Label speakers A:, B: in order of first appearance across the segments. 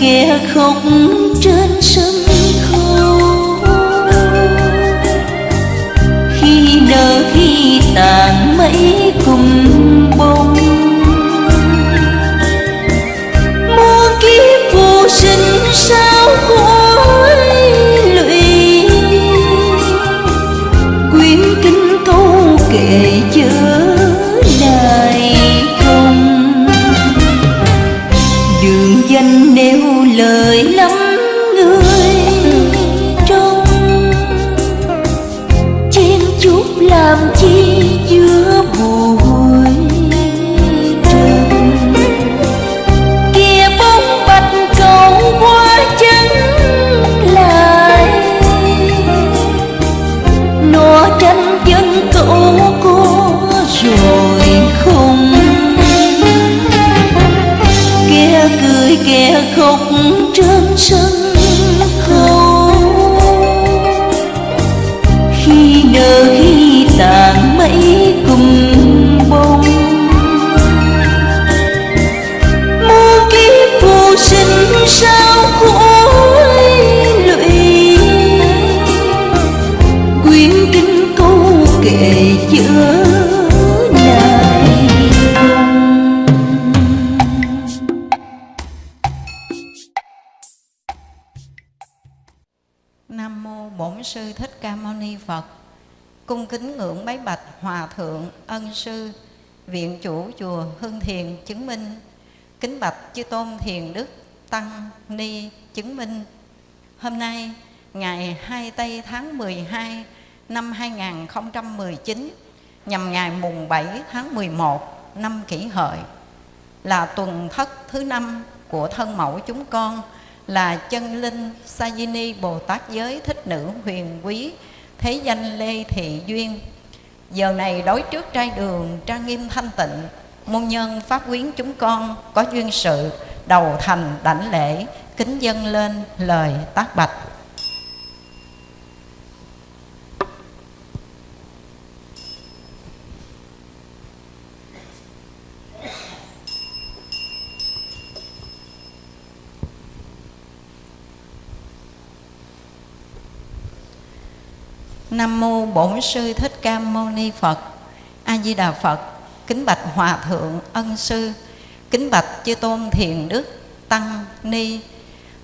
A: Kia khúc cười kẻ khóc trên sân khấu. Khi nở khi tàn mấy cùng
B: Cung kính ngưỡng bái bạch Hòa thượng Ân sư, viện chủ chùa Hưng Thiền chứng minh. Kính bạch chư tôn Thiền Đức Tăng Ni chứng minh. Hôm nay ngày 2 tây tháng 12 năm 2019 nhằm ngày mùng 7 tháng 11 năm kỷ hợi là tuần thất thứ năm của thân mẫu chúng con là chân linh Sajini Bồ Tát giới thích nữ huyền quý thế danh Lê Thị Duyên. Giờ này đối trước trai đường trang nghiêm thanh tịnh, môn nhân pháp quyến chúng con có duyên sự đầu thành đảnh lễ kính dâng lên lời tác bạch. Nam mô Bổn sư Thích Ca Mâu Ni Phật. A Di Đà Phật. Kính bạch Hòa thượng Ân sư, kính bạch chư tôn Thiền Đức Tăng Ni.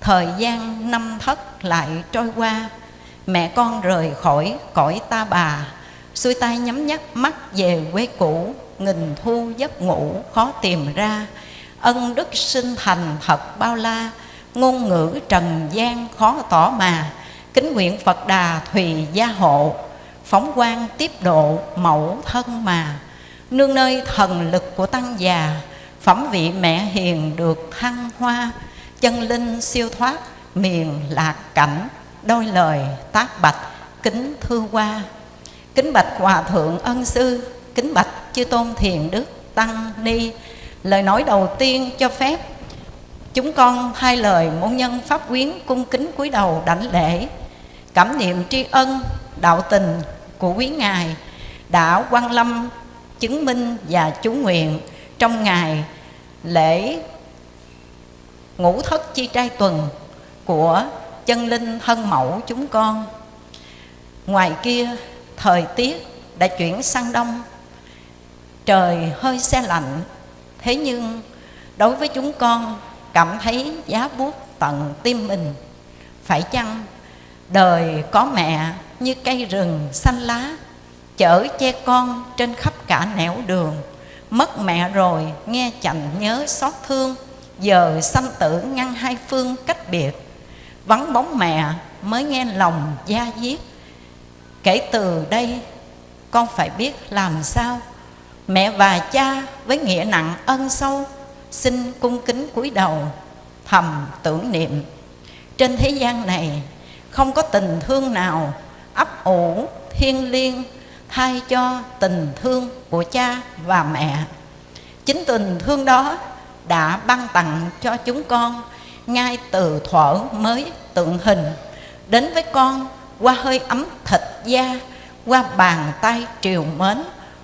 B: Thời gian năm thất lại trôi qua, mẹ con rời khỏi cõi ta bà, xuôi tay nhắm nhắc mắt về quê cũ, nghìn thu giấc ngủ khó tìm ra. Ân đức sinh thành thật bao la, ngôn ngữ trần gian khó tỏ mà kính nguyện Phật Đà Thùy gia hộ, phóng quang tiếp độ mẫu thân mà. Nương nơi thần lực của tăng già, phẩm vị mẹ hiền được thăng hoa. Chân linh siêu thoát, miền lạc cảnh, đôi lời tác bạch, kính thư qua. Kính bạch hòa thượng ân sư, kính bạch chư tôn thiền đức tăng ni, lời nói đầu tiên cho phép. Chúng con hai lời môn nhân pháp quyến cung kính cúi đầu đảnh lễ cảm niệm tri ân, đạo tình của quý ngài đã quan lâm, chứng minh và chú nguyện trong ngày lễ ngũ thất chi trai tuần của chân linh thân mẫu chúng con. Ngoài kia, thời tiết đã chuyển sang đông, trời hơi xe lạnh. Thế nhưng, đối với chúng con, cảm thấy giá buốt tận tim mình. Phải chăng đời có mẹ như cây rừng xanh lá, chở che con trên khắp cả nẻo đường. Mất mẹ rồi, nghe chạnh nhớ xót thương, giờ sanh tử ngăn hai phương cách biệt. Vắng bóng mẹ mới nghe lòng da diết. Kể từ đây, con phải biết làm sao. Mẹ và cha với nghĩa nặng ân sâu, xin cung kính cúi đầu thầm tưởng niệm. Trên thế gian này không có tình thương nào ấp ủ thiêng liêng thay cho tình thương của cha và mẹ. Chính tình thương đó đã ban tặng cho chúng con ngay từ thuở mới tượng hình, đến với con qua hơi ấm thịt da, qua bàn tay triều mến,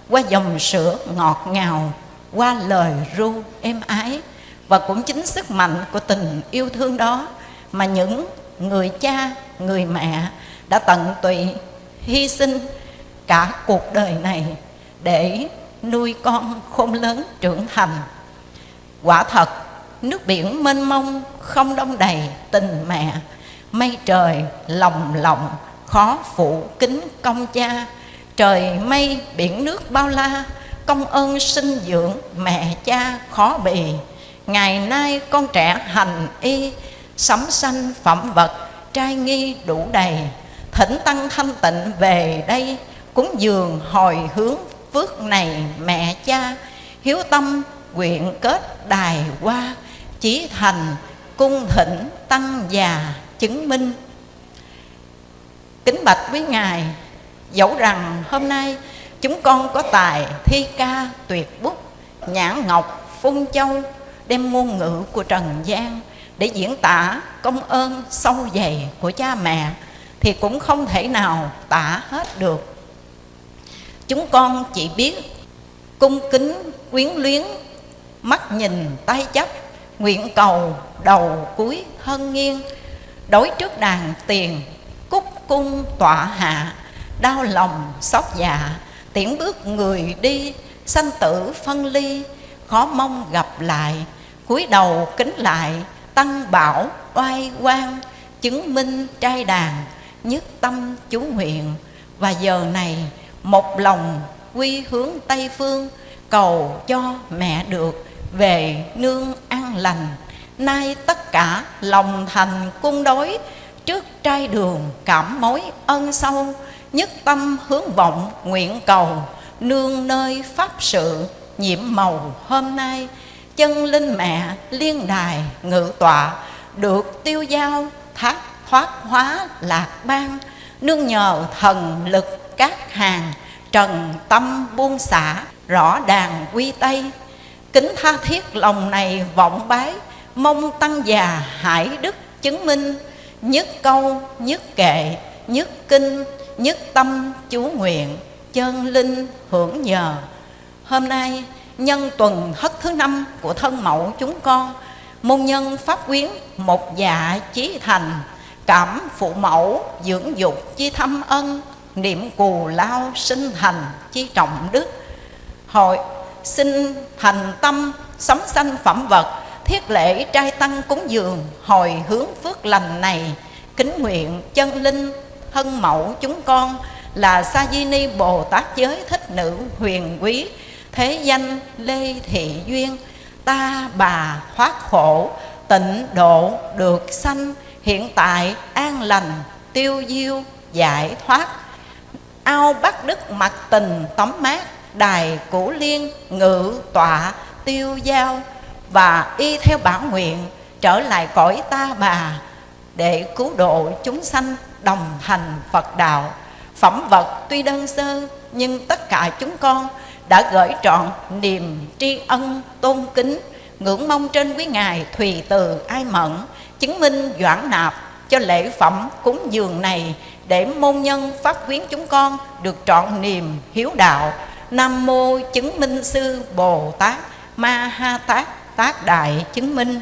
B: qua dòng sữa ngọt ngào, qua lời ru êm ái. Và cũng chính sức mạnh của tình yêu thương đó mà những người cha người mẹ đã tận tụy hy sinh cả cuộc đời này để nuôi con khôn lớn trưởng thành. Quả thật, nước biển mênh mông không đông đầy tình mẹ. Mây trời lòng lòng khó phụ kính công cha. Trời mây, biển nước bao la, công ơn sinh dưỡng mẹ cha khó bì. Ngày nay con trẻ hành y sắm sanh phẩm vật trai nghi đủ đầy, thỉnh tăng thanh tịnh về đây, cúng dường hồi hướng phước này mẹ cha, hiếu tâm nguyện kết đài qua chỉ thành cung thỉnh tăng già chứng minh. Kính bạch quý ngài, dẫu rằng hôm nay chúng con có tài thi ca tuyệt bút nhãn ngọc phun châu, đem ngôn ngữ của trần gian để diễn tả công ơn sâu dày của cha mẹ, thì cũng không thể nào tả hết được. Chúng con chỉ biết cung kính, quyến luyến, mắt nhìn, tay chấp, nguyện cầu đầu cuối hân nghiêng, đối trước đàn tiền, cúc cung tọa hạ, đau lòng xót dạ tiễn bước người đi, sanh tử phân ly, khó mong gặp lại, cúi đầu kính lại tăng bảo oai quan chứng minh trai đàn, nhất tâm chú nguyện. Và giờ này, một lòng quy hướng tây phương, cầu cho mẹ được về nương an lành. Nay tất cả lòng thành cung đối, trước trai đường cảm mối ân sâu. Nhất tâm hướng vọng nguyện cầu, nương nơi pháp sự nhiễm màu hôm nay chân linh mẹ liên đài ngự tọa, được tiêu giao, thác thoát hóa lạc ban nương nhờ thần lực các hàng, trần tâm buông xả, rõ đàn quy tây. Kính tha thiết lòng này vọng bái, mong tăng già hải đức chứng minh. Nhất câu, nhất kệ, nhất kinh, nhất tâm chú nguyện, chân linh hưởng nhờ. Hôm nay, nhân tuần thất thứ năm của thân mẫu chúng con, môn nhân pháp quyến một dạ chí thành, cảm phụ mẫu dưỡng dục chi thâm ân, niệm cù lao sinh thành chi trọng đức. Hội sinh thành tâm sấm sanh phẩm vật, thiết lễ trai tăng cúng dường, hồi hướng phước lành này, kính nguyện chân linh thân mẫu chúng con là sa di ni bồ tát giới thích nữ huyền quý thế danh lê thị duyên, ta bà thoát khổ, tịnh độ được sanh, hiện tại an lành, tiêu diêu, giải thoát ao bắc đức mặt tình tóm mát, đài củ liên ngự tọa tiêu giao và y theo bản nguyện, trở lại cõi ta bà, để cứu độ chúng sanh đồng hành Phật đạo. Phẩm vật tuy đơn sơ, nhưng tất cả chúng con đã gửi trọn niềm tri ân, tôn kính, ngưỡng mong trên quý ngài thùy từ ai mẫn, chứng minh doãn nạp cho lễ phẩm cúng dường này để môn nhân pháp quyến chúng con được trọn niềm hiếu đạo. Nam mô chứng minh sư bồ tát ma ha tát tác đại chứng minh.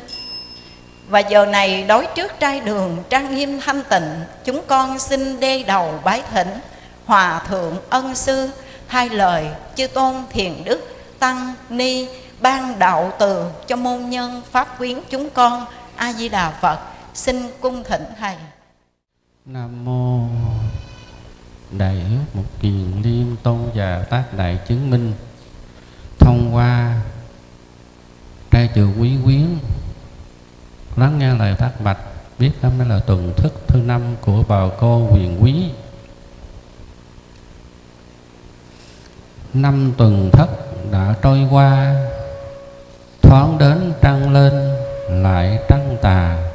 B: Và giờ này đối trước trai đường trang nghiêm thanh tịnh, Chúng con xin đê đầu bái thỉnh Hòa thượng ân sư hai lời chư tôn thiền đức, tăng ni, ban đạo từ cho môn nhân pháp quyến chúng con. A di đà phật, xin cung thỉnh thầy.
C: Nam mô đại ước một kiền liên tôn và tác đại chứng minh. Thông qua trai trường quý quyến, lắng nghe lời tác bạch, biết đó nay là tuần thức thứ năm của bà cô quyền quý. Năm tuần thất đã trôi qua. Thoáng đến trăng lên, lại trăng tà.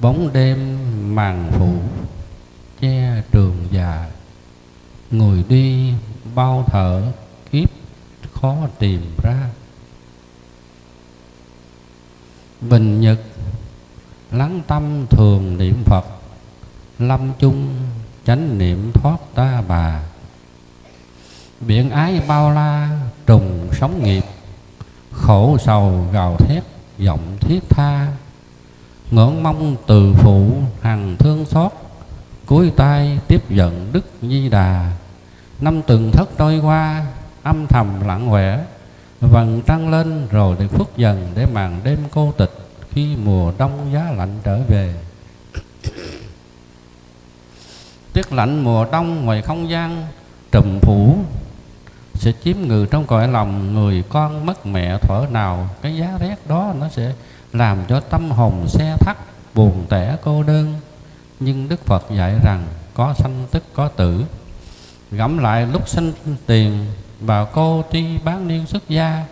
C: Bóng đêm màn phủ, che trường già. Người đi bao thở, kiếp khó tìm ra. Bình nhật, lắng tâm thường niệm phật, lâm chung chánh niệm thoát ta bà biển ái bao la, trùng sóng nghiệp khổ sầu gào thét, giọng thiết tha. Ngưỡng mong từ phụ, hằng thương xót, cuối tay tiếp giận đức di đà. Năm từng thất trôi qua, âm thầm lặng quẻ vầng trăng lên rồi để phước dần để màn đêm cô tịch khi mùa đông giá lạnh trở về. Tiết lạnh mùa đông ngoài không gian, trùm phủ sẽ chiếm ngự trong cõi lòng người con mất mẹ thở nào. Cái giá rét đó nó sẽ làm cho tâm hồn xe thắt, buồn tẻ cô đơn. Nhưng đức phật dạy rằng, có sanh tức có tử. Gẫm lại lúc sinh tiền và cô tuy bán niên xuất gia,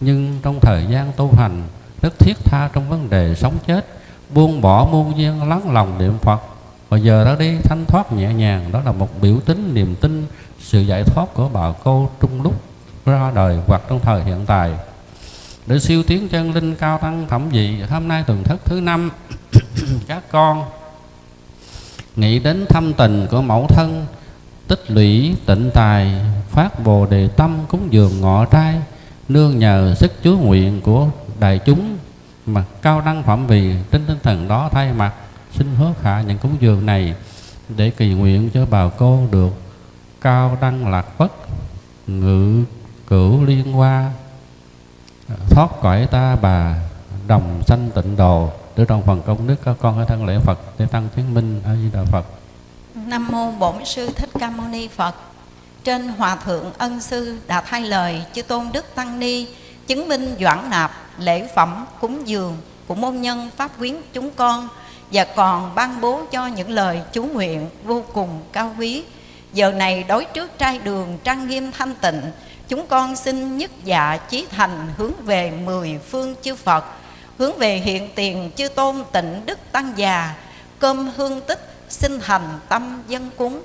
C: nhưng trong thời gian tu hành, rất thiết tha trong vấn đề sống chết, buông bỏ muôn duyên lắng lòng niệm phật. Và giờ đó đi, thanh thoát nhẹ nhàng, đó là một biểu tính niềm tin sự giải thoát của bà cô trung lúc ra đời hoặc trong thời hiện tại. Để siêu tiến chân linh cao tăng thẩm vị hôm nay tuần thất thứ năm, các con nghĩ đến thâm tình của mẫu thân, tích lũy tịnh tài, phát bồ đề tâm cúng dường ngọ trai, nương nhờ sức chúa nguyện của đại chúng. Mà cao đăng phẩm vì trên tinh thần đó thay mặt, xin hứa khả những cúng dường này để kỳ nguyện cho bà cô được cao đăng lạc phất, ngự cửu liên hoa, thoát cõi ta bà, đồng sanh tịnh đồ để trong phần công đức, các con hãy thân lễ Phật để tăng chứng minh a di đà Phật
B: Nam mô Bổn sư Thích Ca Mâu Ni Phật. Trên Hòa thượng Ân sư đã thay lời, chư tôn đức tăng ni, chứng minh doãn nạp, lễ phẩm, cúng dường của môn nhân pháp quyến chúng con, và còn ban bố cho những lời chú nguyện vô cùng cao quý. Giờ này đối trước trai đường trang nghiêm thanh tịnh, chúng con xin nhất dạ chí thành hướng về mười phương chư Phật, hướng về hiện tiền chư tôn tịnh đức tăng già, cơm hương tích xin thành tâm dân cúng,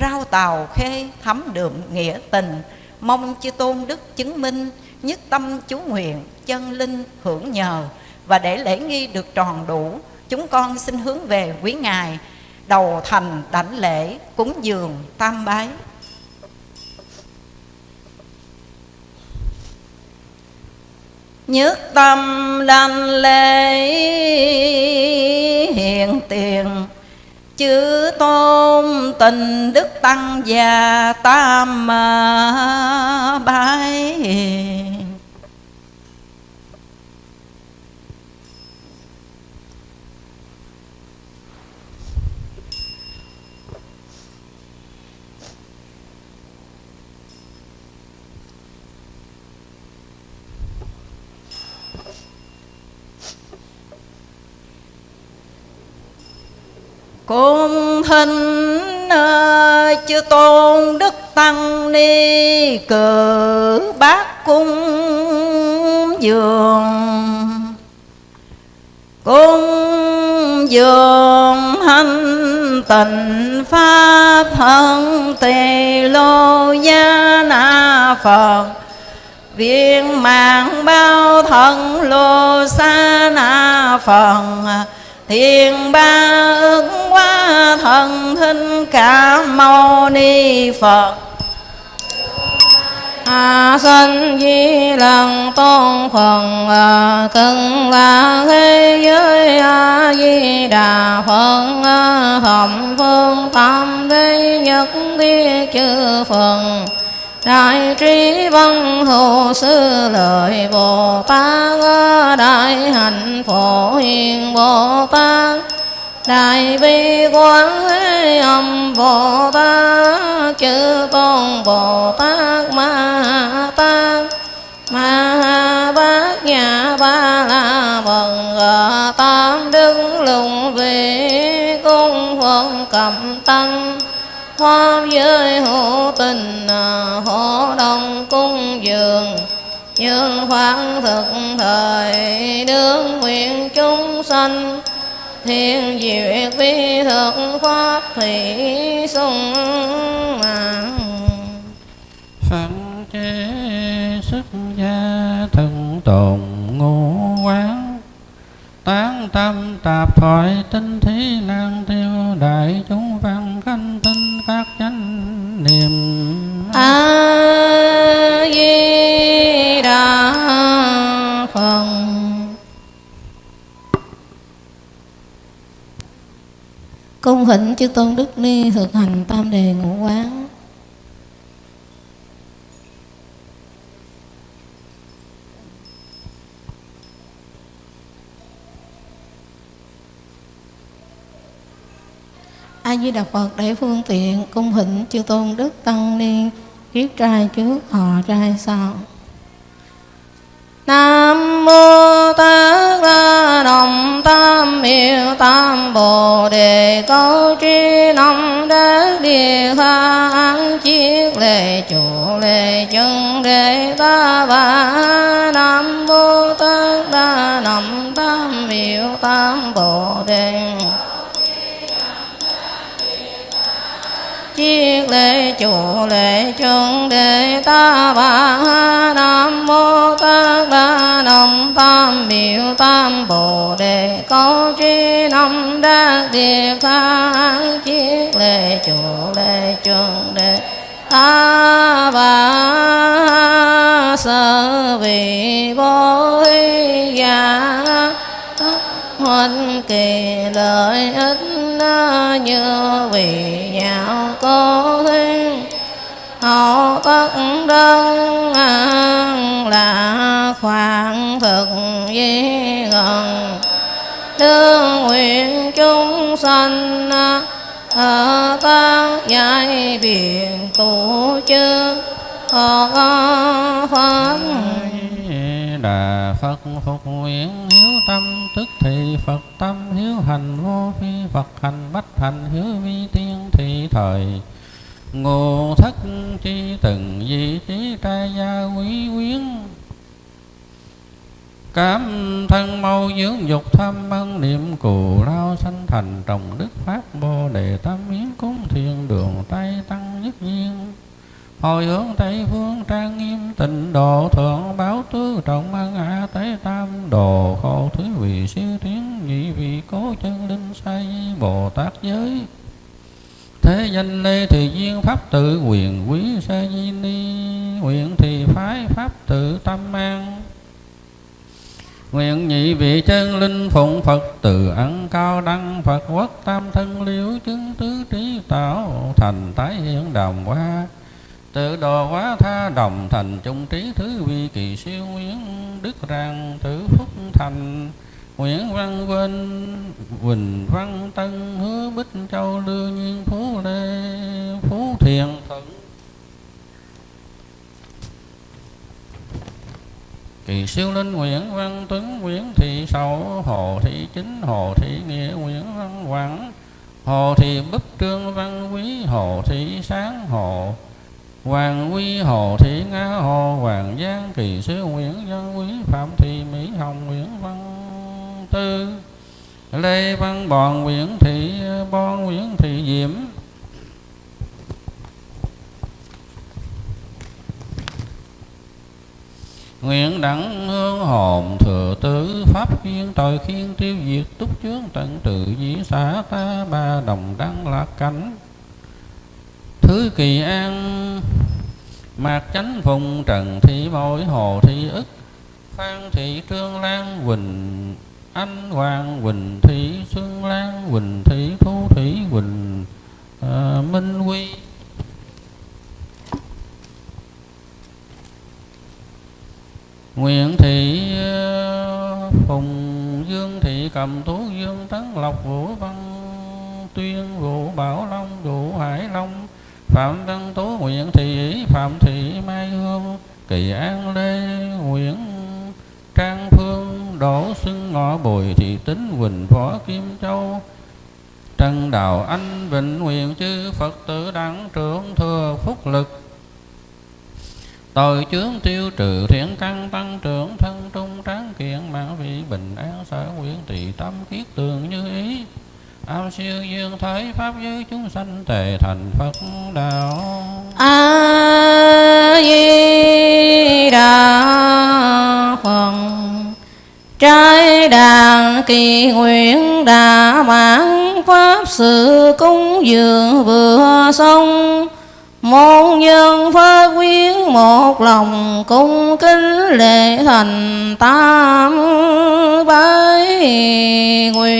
B: rau tàu khê thấm đượm nghĩa tình, mong chư tôn đức chứng minh nhất tâm chú nguyện chân linh hưởng nhờ và để lễ nghi được tròn đủ chúng con xin hướng về quý ngài đầu thành đảnh lễ, cúng dường tam bái. Nhất tâm đảnh lễ hiện tiền, chữ tôn tình đức tăng già tam bái. Cung thinh chư tôn đức tăng ni cử bát cung dường. Cung dường hành tình pháp thân tỳ lô gia na phật. Viên mạng bao thân lô sa na phật. Thiền ba ứng quá thần thinh cả mâu ni Phật.
D: A sanh di lăng tôn phần à, cưng là thế giới a di đà phật à, phương tam thế nhất thiết chư phần đại trí văn hồ sư lợi bồ tát, đại hạnh phổ hiền bồ tát, đại bi quán thế âm bồ tát, chư tôn bồ tát, ma tát, ma bát nhã ba la mật tam đức lùng vị cung phật cầm tăng hoa giới hộ tình hộ đồng cung dường nhưng khoan thực thời đương nguyện chúng sanh thiên diệt vi thực pháp thị sung mạng
C: phật chế xuất gia thân tồn ngũ quán tán tâm tạp thoại tinh thí năng tiêu đại chúng văn khanh
D: cung thỉnh chư tôn đức ni thực hành tam đề ngũ quán. A di đà phật để phương tiện cung thỉnh chư tôn đức tăng ni, kiết trai trước họ trai sau. Nam mô Tát La Đồng Tam Miêu Tam Bồ Đề Câu Tri Năm Đế Địa Kha An Chiết Lệ Chủ Lệ Chân Đề Ta ba Nam mô Tát La Đồng Tam Miêu Tam Bồ Đề chủ lệ chúng đề ta bà nam mô tát đa nam tam biểu tam bồ đề câu tri năm đa địa kha chiết lệ chủ lệ chúng đề ta bà sơ vị bối giả huân kỳ lợi ích như vì nhau có thiên họ tất đơn là khoan thực di gần. Thương nguyện chúng sanh ở ta giải biển cụ chư Phật Phật
C: đà phật phục nguyện hiếu tâm, tức thì phật tâm, hiếu hành vô phi phật hành, bách hành, hiếu vi, tiên thị thời. Ngộ thất, chi từng, vị trí, trai gia, quý quyến. Cảm thân, mau dưỡng dục, tham ân, niệm cù lao, sanh thành, trồng đức pháp, bồ đề, tam miến cúng thiên đường tây tăng, nhất nhiên hồi hướng tây phương trang nghiêm, tịnh độ thượng báo tứ trọng ân hạ tế tam đồ. Khổ thứ vị siêu tiến, nhị vị cố chân linh say, bồ tát giới. Thế danh lê thì duyên pháp tự quyền quý sa di ni. Nguyện thì phái pháp tự tâm an. Nguyện nhị vị chân linh phụng Phật, từ ăn cao đăng Phật quốc tam thân liễu chứng tứ trí tạo, thành tái hiện đồng hoa. Tự đồ quá tha đồng thành trung trí thứ vi kỳ siêu nguyễn Đức rằng tử phúc thành. Nguyễn Văn Vinh, Quỳnh Văn Tân, Hứa Bích Châu, Lưu Nhiên Phú Lê, Phú Thiền Thuận. Kỳ siêu linh Nguyễn Văn Tuấn, Nguyễn Thị Sầu, Hồ Thị Chính, Hồ Thị Nghĩa, Nguyễn Văn Quảng. Hồ Thị Bức Trương Văn Quý, Hồ Thị Sáng Hồ. Hoàng Quy Hồ Thị Nga Hồ, Hoàng Giang Kỳ sứ Nguyễn Văn Quý, Phạm Thị Mỹ Hồng Nguyễn Văn Tư, Lê Văn Bòn Nguyễn Thị, Bon Nguyễn Thị Diễm Nguyện đẳng hương hồn thừa tử Pháp duyên tội khiên tiêu diệt túc chướng tận trừ dĩ xã ta ba đồng đăng lạc cảnh. Thứ kỳ an mạc chánh phùng trần thị bội hồ thị ức phan thị trương lan quỳnh anh hoàng quỳnh thị xuân lan quỳnh thị thu thủy quỳnh à, ờ, minh quy nguyện thị ờ, phùng dương thị cầm tú dương tấn lộc vũ văn tuyên vũ bảo long vũ hải long phạm tăng tố nguyện thị ý phạm thị mai hương, kỳ an lê nguyễn, trang phương, đỗ xưng ngọ, bùi thị tính, quỳnh võ kim châu, trần đạo anh, vịnh nguyện chư, phật tử đẳng trưởng thừa phúc lực. Tội chướng tiêu trừ thiện căn tăng trưởng thân trung tráng kiện mạng vị bình an, sở nguyện trì tâm kiết tường như ý ao siêu dương thấy pháp giới chúng sanh tề thành phật đạo
D: a di đà phật. Trái đàn kỳ nguyện đã mãn pháp sự cúng dường vừa xong. Môn nhân phát quyến, một lòng cung kính lễ thành tam bái nguyện.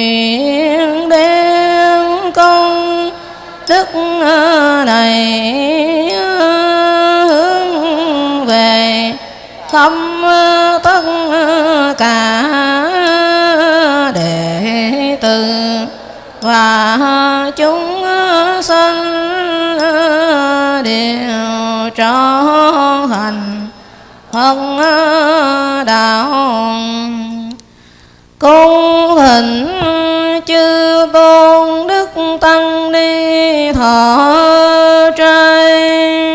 D: Đức ờ, này ờ, hướng về khắp ờ, tất cả đệ tử và chúng sanh đều trở thành thân đạo cung thịnh, chư tôn đức tăng thọ trai.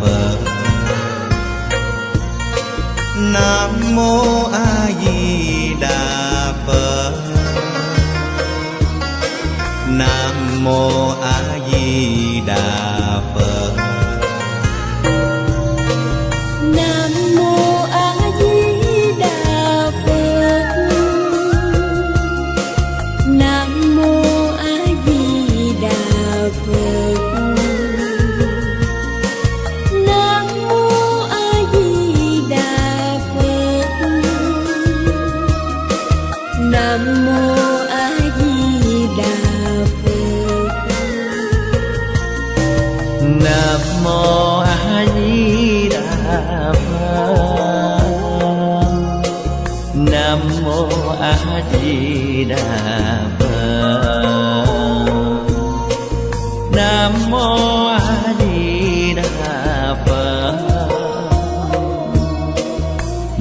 E: Phật.
A: Nam mô a di đà phật.
E: Nam mô a di đà phật.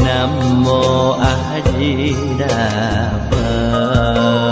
A: nam mô a di đà phật.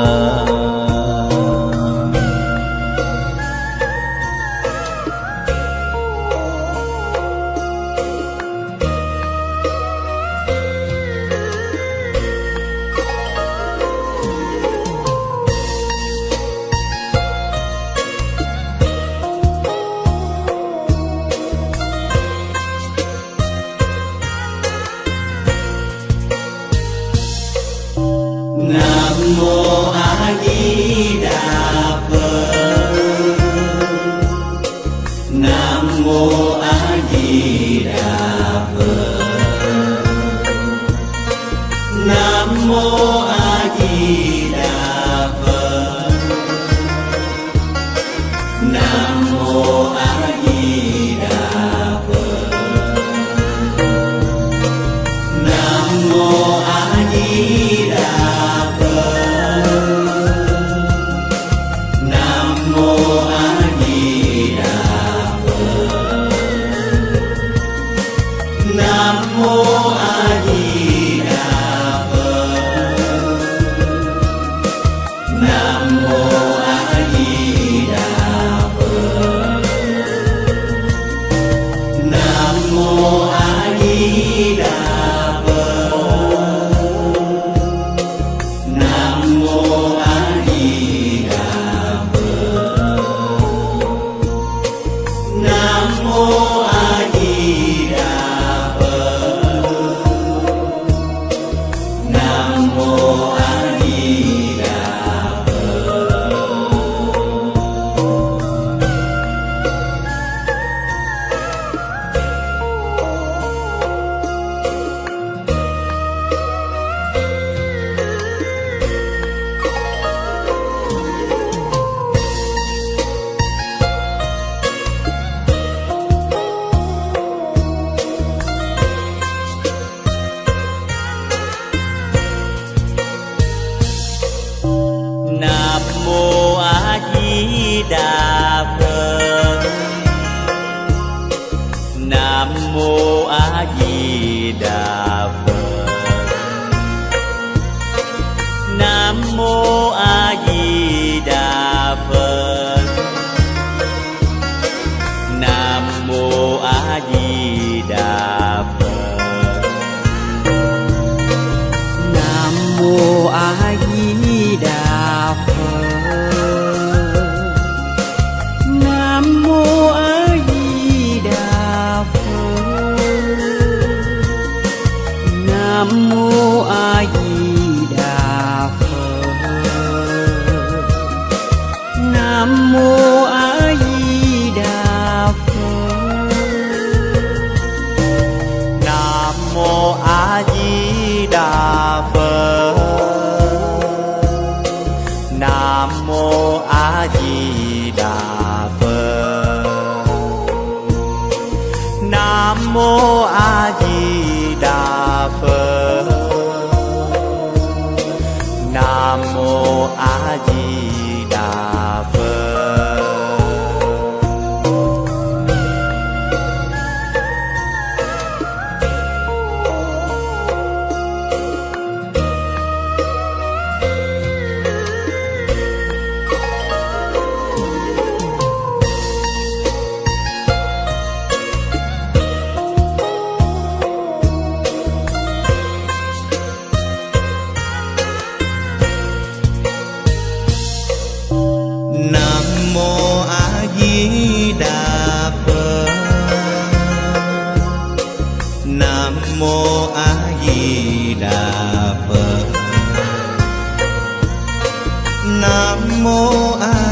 E: nam mô a di đà phật. Nam mô a